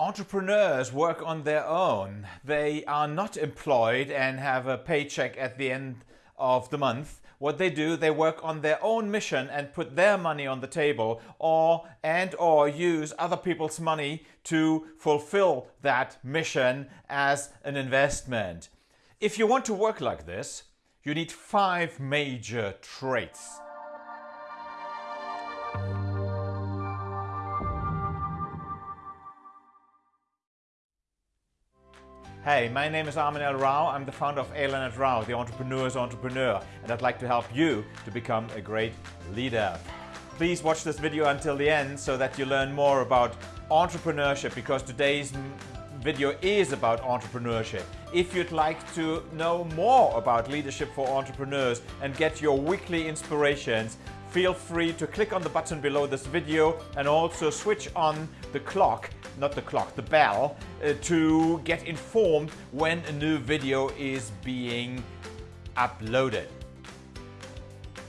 Entrepreneurs work on their own. They are not employed and have a paycheck at the end of the month. What they do, they work on their own mission and put their money on the table or and or use other people's money to fulfill that mission as an investment. If you want to work like this, you need five major traits. Hey, my name is Armin L. Rao. I'm the founder of A. Rao, the entrepreneur's entrepreneur, and I'd like to help you to become a great leader. Please watch this video until the end so that you learn more about entrepreneurship because today's video is about entrepreneurship. If you'd like to know more about leadership for entrepreneurs and get your weekly inspirations, feel free to click on the button below this video and also switch on the clock, not the clock, the bell, uh, to get informed when a new video is being uploaded.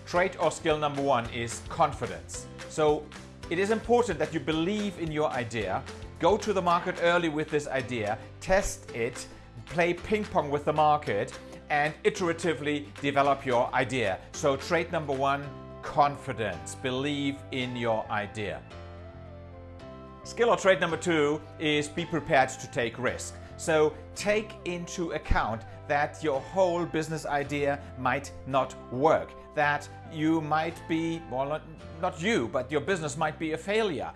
Trait or skill number one is confidence. So it is important that you believe in your idea, go to the market early with this idea, test it, play ping pong with the market and iteratively develop your idea. So trait number one, confidence. Believe in your idea. Skill or trait number two is be prepared to take risk. So take into account that your whole business idea might not work, that you might be, well not, you, but your business might be a failure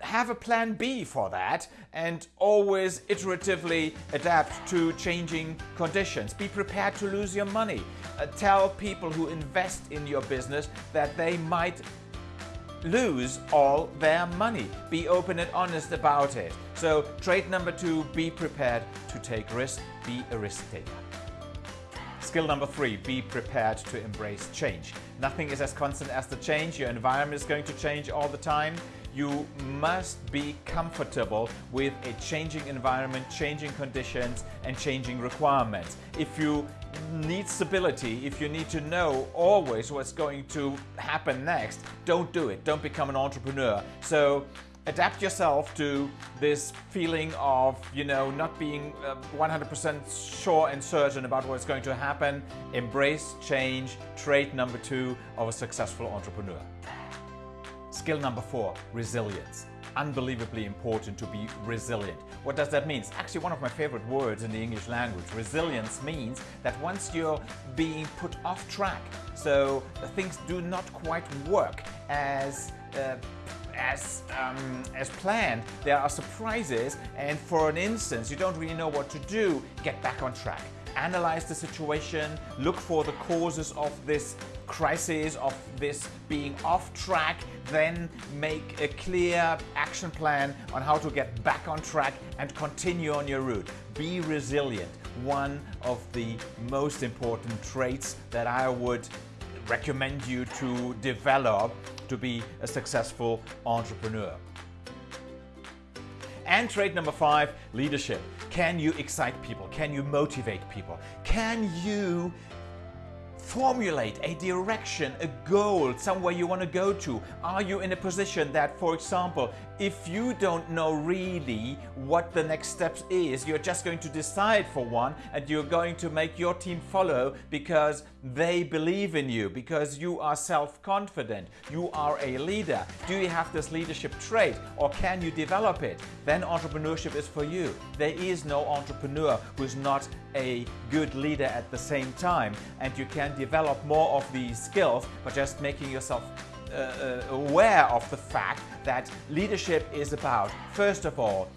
have a plan B for that and always iteratively adapt to changing conditions. Be prepared to lose your money. Uh, tell people who invest in your business that they might lose all their money. Be open and honest about it. So trait number two, be prepared to take risk, be a risk taker. Skill number three, be prepared to embrace change. Nothing is as constant as the change. Your environment is going to change all the time you must be comfortable with a changing environment, changing conditions and changing requirements. If you need stability, if you need to know always what's going to happen next, don't do it. Don't become an entrepreneur. So adapt yourself to this feeling of, you know, not being 100% uh, sure and certain about what's going to happen. Embrace change, trait number two of a successful entrepreneur. Skill number four, resilience. Unbelievably important to be resilient. What does that mean? It's actually one of my favorite words in the English language. Resilience means that once you're being put off track, so things do not quite work as uh, as, um, as planned. There are surprises and for an instance you don't really know what to do, get back on track analyze the situation, look for the causes of this crisis, of this being off track, then make a clear action plan on how to get back on track and continue on your route. Be resilient, one of the most important traits that I would recommend you to develop to be a successful entrepreneur. And trait number five, leadership. Can you excite people? Can you motivate people? Can you formulate a direction, a goal, somewhere you want to go to? Are you in a position that, for example, if you don't know really what the next steps is, you're just going to decide for one and you're going to make your team follow because they believe in you, because you are self-confident, you are a leader. Do you have this leadership trait or can you develop it? Then entrepreneurship is for you. There is no entrepreneur who's not a good leader at the same time and you can develop more of these skills by just making yourself uh, uh, aware of the fact that leadership is about, first of all,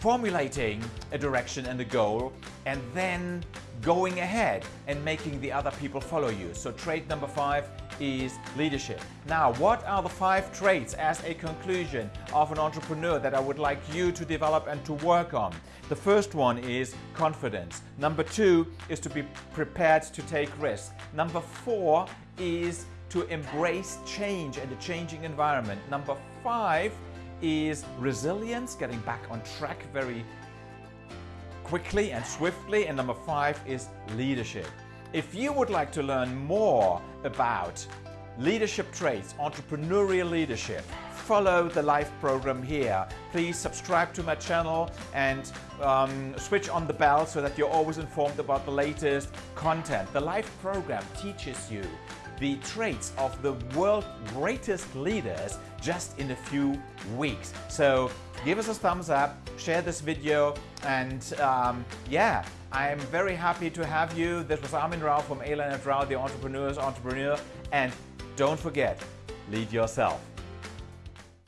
formulating a direction and a goal and then going ahead and making the other people follow you. So trait number five is leadership. Now, what are the five traits as a conclusion of an entrepreneur that I would like you to develop and to work on? The first one is confidence. Number two is to be prepared to take risks. Number four is to embrace change and a changing environment. Number five is resilience, getting back on track very quickly and swiftly. And number five is leadership. If you would like to learn more about leadership traits, entrepreneurial leadership, follow the live program here. Please subscribe to my channel and um, switch on the bell so that you're always informed about the latest content. The live program teaches you the traits of the world's greatest leaders just in a few weeks. So give us a thumbs up, share this video, and um, yeah, I am very happy to have you. This was Armin Rao from A. Leonard Rao, the Entrepreneur's Entrepreneur, and don't forget, lead yourself.